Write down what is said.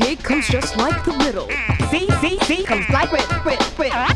cake comes just like the riddle. C, C, C comes like riddle, with, with.